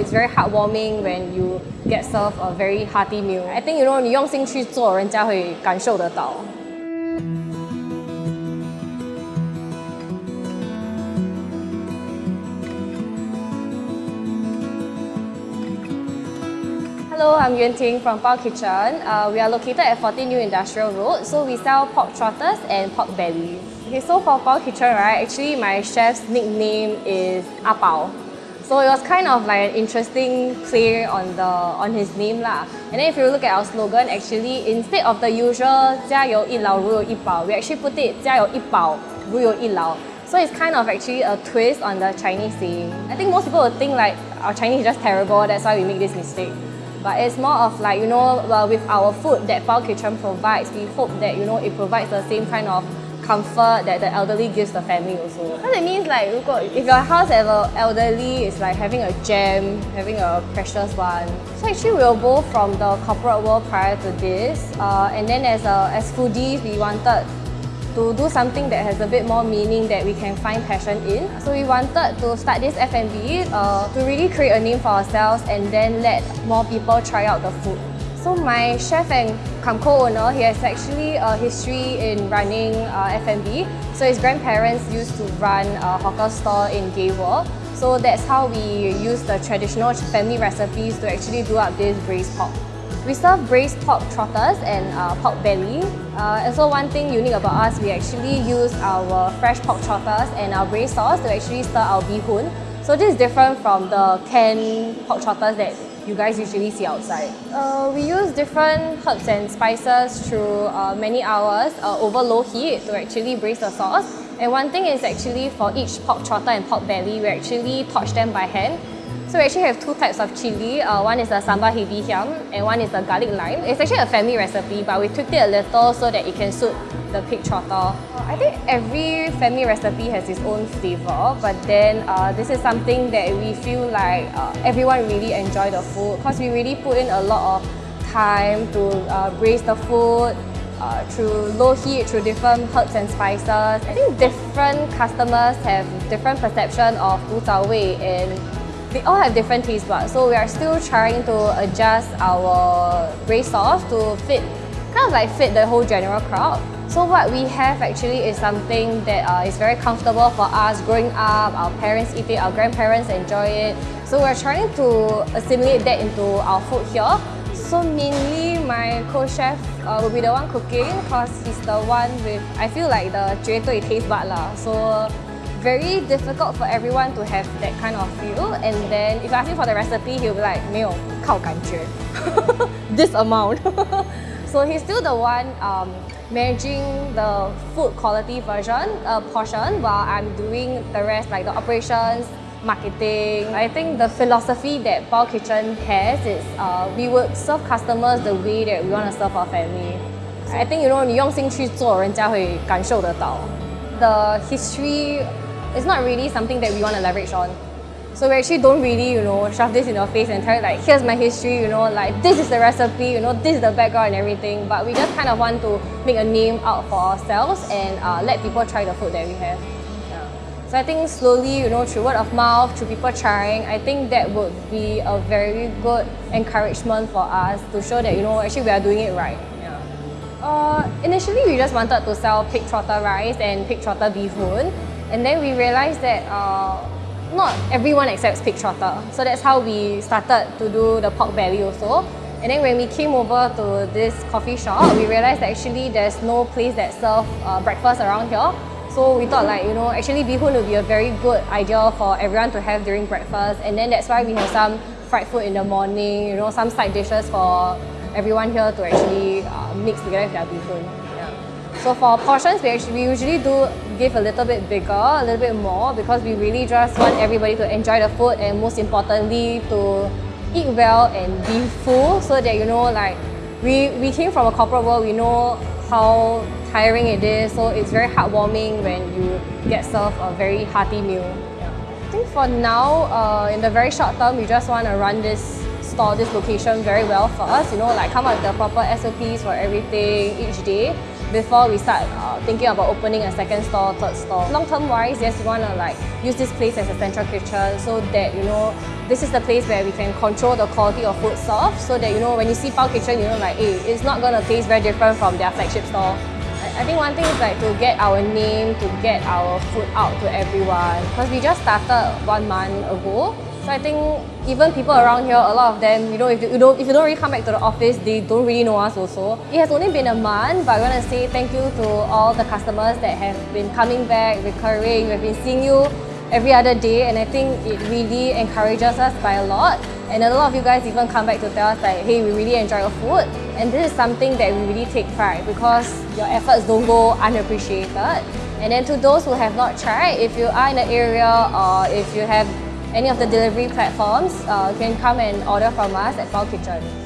it's very heartwarming when you get served a very hearty meal. I think you know 你用心去做，人家会感受得到。Hello, I'm Yuan Ting from Bao Kitchen. Uh, we are located at 14 New Industrial Road. So we sell pork trotters and pork belly. Okay, so for Bao Kitchen, right, actually my chef's nickname is A Bao. So it was kind of like an interesting play on the on his name lah. And then if you look at our slogan, actually instead of the usual 家有一老如有一宝, we actually put it 家有一宝如有一老. So it's kind of actually a twist on the Chinese saying. I think most people would think like our Chinese is just terrible, that's why we make this mistake. But it's more of like, you know, uh, with our food that Bao Kitchen provides, we hope that, you know, it provides the same kind of comfort that the elderly gives the family also. Because it means like, if your house have an elderly, it's like having a gem, having a precious one. So actually we were both from the corporate world prior to this. Uh, and then as, a, as foodies, we wanted to do something that has a bit more meaning that we can find passion in. So we wanted to start this F&B uh, to really create a name for ourselves and then let more people try out the food. So my chef and co-owner, he has actually a history in running uh, F&B. So his grandparents used to run a hawker store in Gay World. So that's how we use the traditional family recipes to actually do up this braised pork. We serve braised pork trotters and uh, pork belly. Uh, and so one thing unique about us, we actually use our fresh pork trotters and our braised sauce to actually stir our bee hoon. So this is different from the canned pork trotters that you guys usually see outside. Uh, we use different herbs and spices through uh, many hours uh, over low heat to actually braise the sauce. And one thing is actually for each pork trotter and pork belly, we actually torch them by hand so we actually have two types of chili. Uh, one is the sambal hae bee hiam and one is the garlic lime. It's actually a family recipe but we tweaked it a little so that it can suit the pig trotter. I think every family recipe has its own flavor but then uh, this is something that we feel like uh, everyone really enjoy the food because we really put in a lot of time to uh, braise the food, uh, through low heat, through different herbs and spices. I think different customers have different perception of wu zao wei and they all have different taste buds, so we are still trying to adjust our braised sauce to fit, kind of like fit the whole general crowd. So what we have actually is something that uh, is very comfortable for us growing up, our parents eat it, our grandparents enjoy it. So we're trying to assimilate that into our food here. So mainly my co-chef uh, will be the one cooking because he's the one with, I feel like the 绝对 taste bud lah. So very difficult for everyone to have that kind of feel. And then if you ask him for the recipe, he'll be like, 没有靠感觉 this amount. So he's still the one um, managing the food quality version uh, portion while I'm doing the rest like the operations, marketing. I think the philosophy that Pao Kitchen has is uh, we would serve customers the way that we want to serve our family. I think you know 你用心去做，人家会感受得到。The history is not really something that we want to leverage on. So we actually don't really, you know, shove this in your face and tell you like, here's my history, you know, like this is the recipe, you know, this is the background and everything. But we just kind of want to make a name out for ourselves and uh, let people try the food that we have. So I think slowly, you know, through word of mouth, through people trying, I think that would be a very good encouragement for us to show that, you know, actually we are doing it right. Yeah. Uh, initially, we just wanted to sell pig trotter rice and pig trotter bee hoon. And then we realized that uh, not everyone accepts pig trotter. So that's how we started to do the pork belly also. And then when we came over to this coffee shop, we realized that actually there's no place that serves uh, breakfast around here. So we thought like, you know, actually hoon would be a very good idea for everyone to have during breakfast. And then that's why we have some fried food in the morning, you know, some side dishes for everyone here to actually uh, mix together with their hoon. So for portions, we actually we usually do give a little bit bigger, a little bit more because we really just want everybody to enjoy the food and most importantly to eat well and be full so that you know like we, we came from a corporate world, we know how tiring it is so it's very heartwarming when you get served a very hearty meal. I think for now, uh, in the very short term, we just want to run this store, this location very well for us, you know, like come up with the proper SOPs for everything each day before we start uh, thinking about opening a second store, third store. Long term wise, yes, we want to like use this place as a central kitchen so that you know this is the place where we can control the quality of food served so that you know when you see Pao Kitchen, you know like, hey, it's not gonna taste very different from their flagship store. I think one thing is like to get our name, to get our food out to everyone. Because we just started one month ago. So I think even people around here, a lot of them, you know, if you, don't if you don't really come back to the office, they don't really know us also. It has only been a month, but I want to say thank you to all the customers that have been coming back, recurring. We've been seeing you every other day and I think it really encourages us by a lot. And a lot of you guys even come back to tell us like, hey, we really enjoy your food. And this is something that we really take pride because your efforts don't go unappreciated. And then to those who have not tried, if you are in the area or if you have any of the delivery platforms, uh, you can come and order from us at Pao Kitchen.